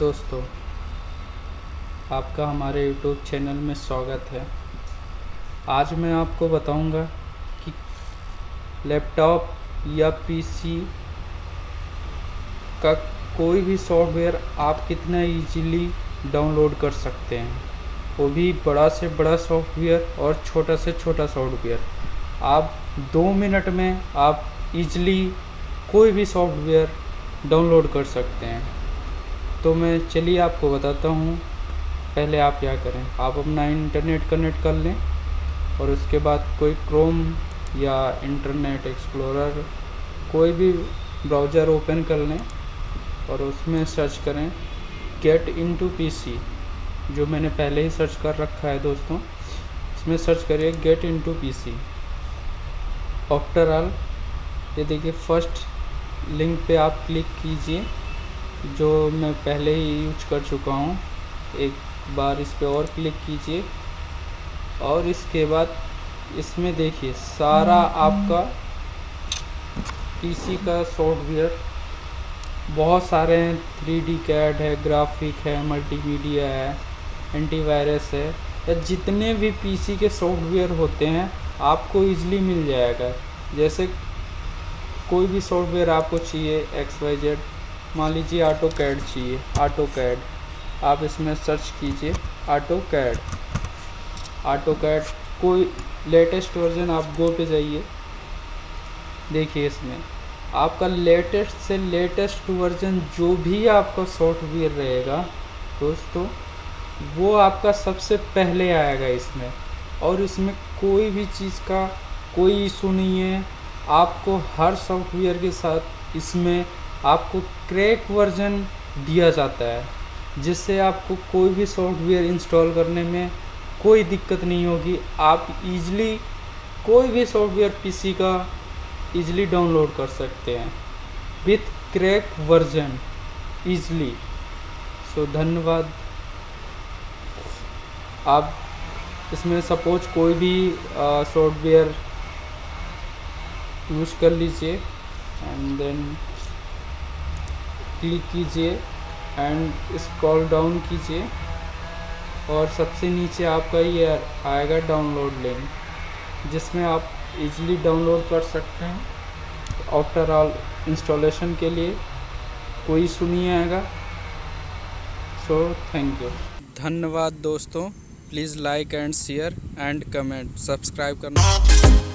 दोस्तों, आपका हमारे YouTube चैनल में स्वागत है। आज मैं आपको बताऊँगा कि लैपटॉप या पीसी का कोई भी सॉफ्टवेयर आप कितना इजीली डाउनलोड कर सकते हैं। वो भी बड़ा से बड़ा सॉफ्टवेयर और छोटा से छोटा सॉफ्टवेयर। आप दो मिनट में आप इजली कोई भी सॉफ्टवेयर डाउनलोड कर सकते हैं। तो मैं चलिए आपको बताता हूँ, पहले आप क्या करें? आप अपना इंटरनेट कनेक्ट कर लें और उसके बाद कोई क्रोम या इंटरनेट एक्सप्लोरर कोई भी ब्राउज़र ओपन कर लें और उसमें सर्च करें गेट इनटू पीसी जो मैंने पहले ही सर्च कर रखा है दोस्तों। इसमें सर्च करिए get into PC after all ये देखिए फ़र्स्ट लिंक पे आप क्लिक कीजिए। जो मैं पहले ही यूज़ कर चुका हूँ। एक बार इस पर और क्लिक कीजिए। और इसके बाद इसमें देखिए, सारा आपका पीसी का सॉफ्टवेयर बहुत सारे हैं। थ्री डी कैड है ग्राफिक है मल्टीमीडिया है एंटीवायरस है। या जितने भी पीसी के सॉफ्टवेयर होते हैं, आपको इजली मिल जाएगा। जैसे कोई भी सॉफ्टवेयर आपको चाहिए एक्स वाई जेड मान लीजिए ऑटो कैड चाहिए ऑटो कैड आप इसमें सर्च कीजिए ऑटो कैड ऑटो कैड कोई लेटेस्ट वर्जन आप गो पे जाइए। देखिए इसमें, आपका लेटेस्ट से लेटेस्ट वर्जन जो भी आपका सॉफ्टवेयर रहेगा, दोस्तों, वो आपका सबसे पहले आएगा इसमें। और इसमें कोई भी चीज़ का कोई इशू नहीं है। आपको हर सॉफ्टवेयर के साथ इसमें आपको क्रैक वर्जन दिया जाता है, जिससे आपको कोई भी सॉफ्टवेयर इंस्टॉल करने में कोई दिक्कत नहीं होगी। आप इजली कोई भी सॉफ्टवेयर पीसी का इजली डाउनलोड कर सकते हैं। With crack version easily so धन्यवाद। आप इसमें सपोज़ कोई भी सॉफ्टवेयर यूज़ कर लीजिए एंड देन क्लिक कीजिए एंड स्क्रॉल डाउन कीजिए। और सबसे नीचे आपका ये आएगा डाउनलोड लिंक जिसमें आप इजीली डाउनलोड कर सकते हैं। आफ्टर ऑल इंस्टॉलेशन के लिए कोई इशू नहीं आएगा। सो थैंक यू धन्यवाद दोस्तों। Please like and share and comment subscribe करना।